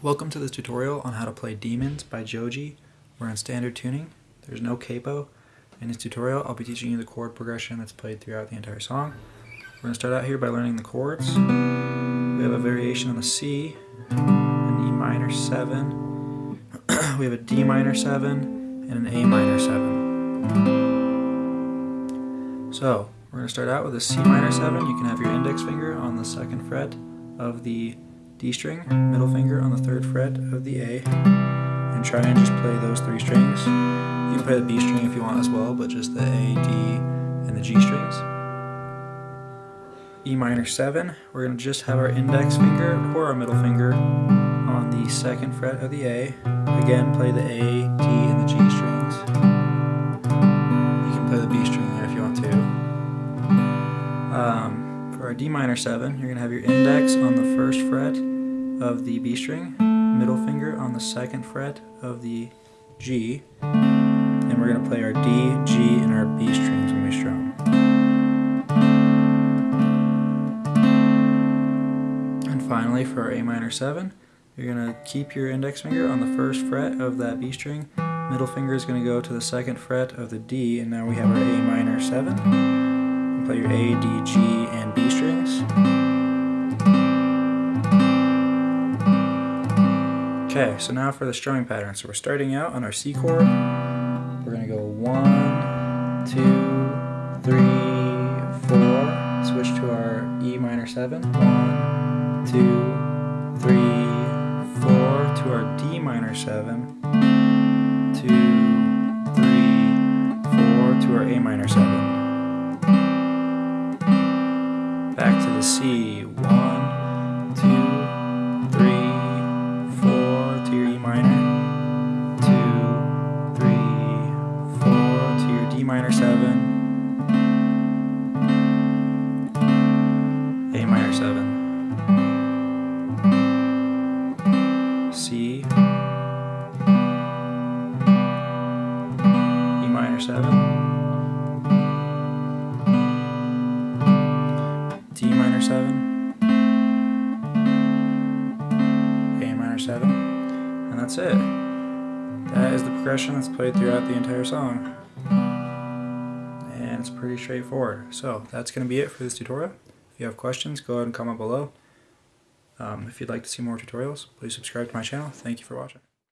Welcome to this tutorial on how to play Demons by Joji. We're in standard tuning. There's no capo. In this tutorial, I'll be teaching you the chord progression that's played throughout the entire song. We're going to start out here by learning the chords. We have a variation on the C, an E minor 7, we have a D minor 7, and an A minor 7. So, we're going to start out with a C minor 7. You can have your index finger on the second fret of the D string, middle finger on the third fret of the A, and try and just play those three strings. You can play the B string if you want as well, but just the A, D, and the G strings. E minor 7, we're going to just have our index finger or our middle finger on the second fret of the A. Again, play the A, D, and the G strings. You can play the B string there if you want to. Um, for our D minor 7, you're going to have your index on the first fret of the B string, middle finger on the second fret of the G, and we're going to play our D, G, and our B strings when we strum. And finally, for our A minor 7, you're going to keep your index finger on the first fret of that B string, middle finger is going to go to the second fret of the D, and now we have our A minor 7 play your A, D, G, and B strings. Okay, so now for the strumming pattern. So we're starting out on our C chord. We're going to go one, two, three, four. Switch to our E minor 7. One, two, three, four. To our D minor 7. Two, three, four. To our A minor 7. Back to the C. One, two, A minor seven. C. E minor seven. D minor 7, A minor 7, and that's it. That is the progression that's played throughout the entire song. And it's pretty straightforward. So that's going to be it for this tutorial. You have questions, go ahead and comment below. Um, if you'd like to see more tutorials, please subscribe to my channel. Thank you for watching.